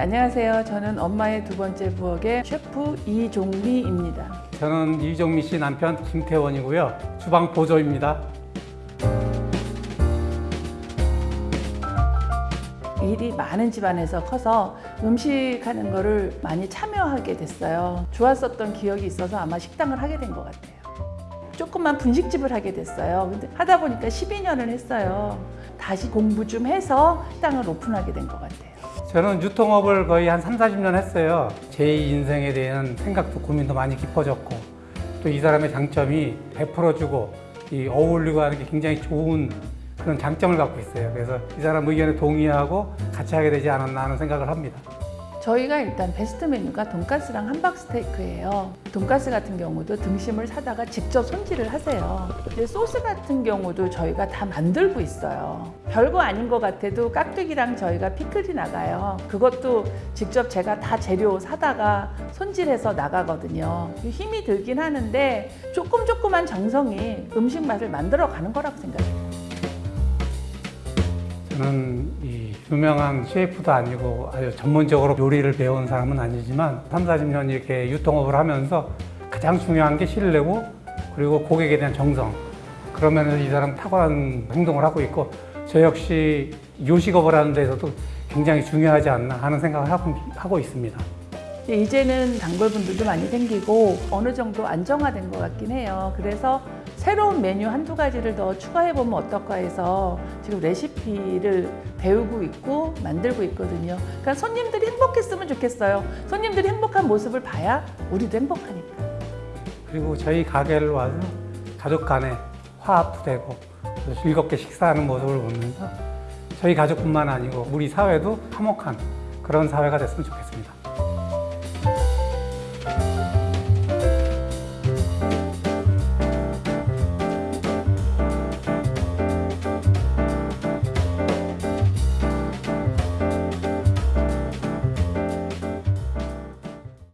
네, 안녕하세요. 저는 엄마의 두 번째 부엌의 셰프 이종미입니다. 저는 이종미 씨 남편 김태원이고요. 주방 보조입니다. 일이 많은 집안에서 커서 음식하는 거를 많이 참여하게 됐어요. 좋았었던 기억이 있어서 아마 식당을 하게 된 것 같아요. 조금만 분식집을 하게 됐어요. 근데 하다 보니까 12년을 했어요. 다시 공부 좀 해서 식당을 오픈하게 된 것 같아요. 저는 유통업을 거의 한 3, 40년 했어요. 제 인생에 대한 생각도 고민도 많이 깊어졌고 또 이 사람의 장점이 베풀어주고 이 어울리고 하는 게 굉장히 좋은 그런 장점을 갖고 있어요. 그래서 이 사람 의견에 동의하고 같이 하게 되지 않았나 하는 생각을 합니다. 저희가 일단 베스트 메뉴가 돈가스랑 함박 스테이크예요. 돈가스 같은 경우도 등심을 사다가 직접 손질을 하세요. 이제 소스 같은 경우도 저희가 다 만들고 있어요. 별거 아닌 것 같아도 깍두기랑 저희가 피클이 나가요. 그것도 직접 제가 다 재료 사다가 손질해서 나가거든요. 힘이 들긴 하는데 조금 조금한 정성이 음식 맛을 만들어 가는 거라고 생각해요. 저는 이 유명한 셰프도 아니고 아주 전문적으로 요리를 배운 사람은 아니지만 3, 40년 이렇게 유통업을 하면서 가장 중요한 게 신뢰고 그리고 고객에 대한 정성 그러면서 이 사람 탁월한 행동을 하고 있고 저 역시 요식업을 하는 데서도 굉장히 중요하지 않나 하는 생각을 하고, 하고 있습니다. 이제는 단골분들도 많이 생기고 어느 정도 안정화된 것 같긴 해요. 그래서 새로운 메뉴 한두 가지를 더 추가해보면 어떨까 해서 지금 레시피를 배우고 있고 만들고 있거든요. 그러니까 손님들이 행복했으면 좋겠어요. 손님들이 행복한 모습을 봐야 우리도 행복하니까. 그리고 저희 가게를 와서 가족 간에 화합도 되고 또 즐겁게 식사하는 모습을 보면서 저희 가족뿐만 아니고 우리 사회도 화목한 그런 사회가 됐으면 좋겠습니다.